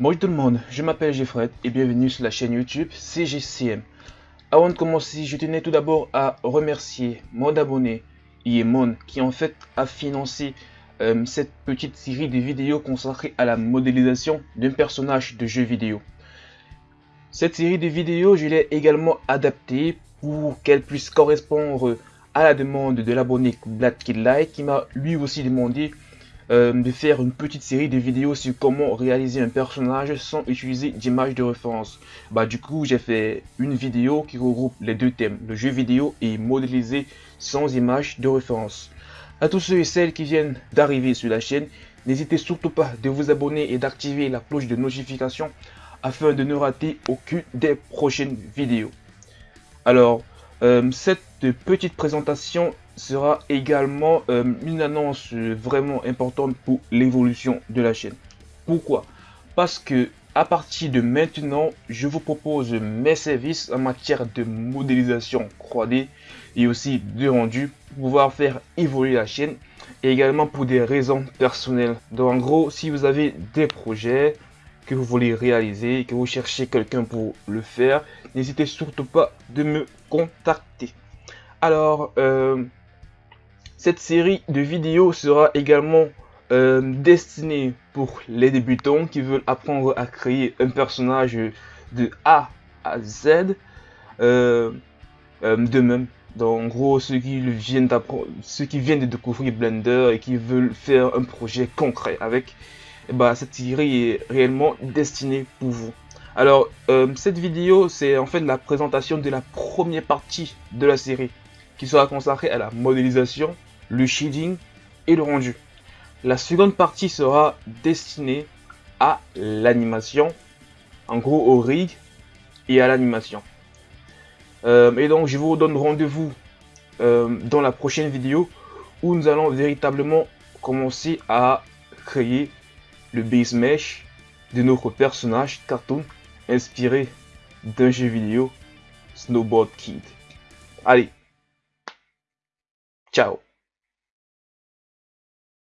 Bonjour tout le monde, je m'appelle Jeffred et bienvenue sur la chaîne YouTube CGCM. Avant de commencer, je tenais tout d'abord à remercier mon abonné Yemon qui en fait a financé euh, cette petite série de vidéos consacrée à la modélisation d'un personnage de jeu vidéo. Cette série de vidéos, je l'ai également adaptée pour qu'elle puisse correspondre à la demande de l'abonné Black Light qui m'a lui aussi demandé euh, de faire une petite série de vidéos sur comment réaliser un personnage sans utiliser d'image de référence. Bah du coup j'ai fait une vidéo qui regroupe les deux thèmes, le jeu vidéo et modéliser sans image de référence. À tous ceux et celles qui viennent d'arriver sur la chaîne, n'hésitez surtout pas de vous abonner et d'activer la cloche de notification afin de ne rater aucune des prochaines vidéos. Alors, euh, cette petite présentation sera également euh, une annonce vraiment importante pour l'évolution de la chaîne. Pourquoi? Parce que à partir de maintenant, je vous propose mes services en matière de modélisation 3D et aussi de rendu pour pouvoir faire évoluer la chaîne et également pour des raisons personnelles. Donc en gros, si vous avez des projets que vous voulez réaliser, que vous cherchez quelqu'un pour le faire, n'hésitez surtout pas de me contacter. Alors, euh, cette série de vidéos sera également euh, destinée pour les débutants qui veulent apprendre à créer un personnage de A à Z euh, euh, de même. Donc, en gros, ceux qui viennent ceux qui viennent de découvrir Blender et qui veulent faire un projet concret avec, bah, cette série est réellement destinée pour vous. Alors, cette vidéo, c'est en fait la présentation de la première partie de la série qui sera consacrée à la modélisation le shading et le rendu. La seconde partie sera destinée à l'animation, en gros au rig et à l'animation. Euh, et donc je vous donne rendez-vous euh, dans la prochaine vidéo où nous allons véritablement commencer à créer le base mesh de notre personnage cartoon inspiré d'un jeu vidéo Snowboard Kid. Allez, ciao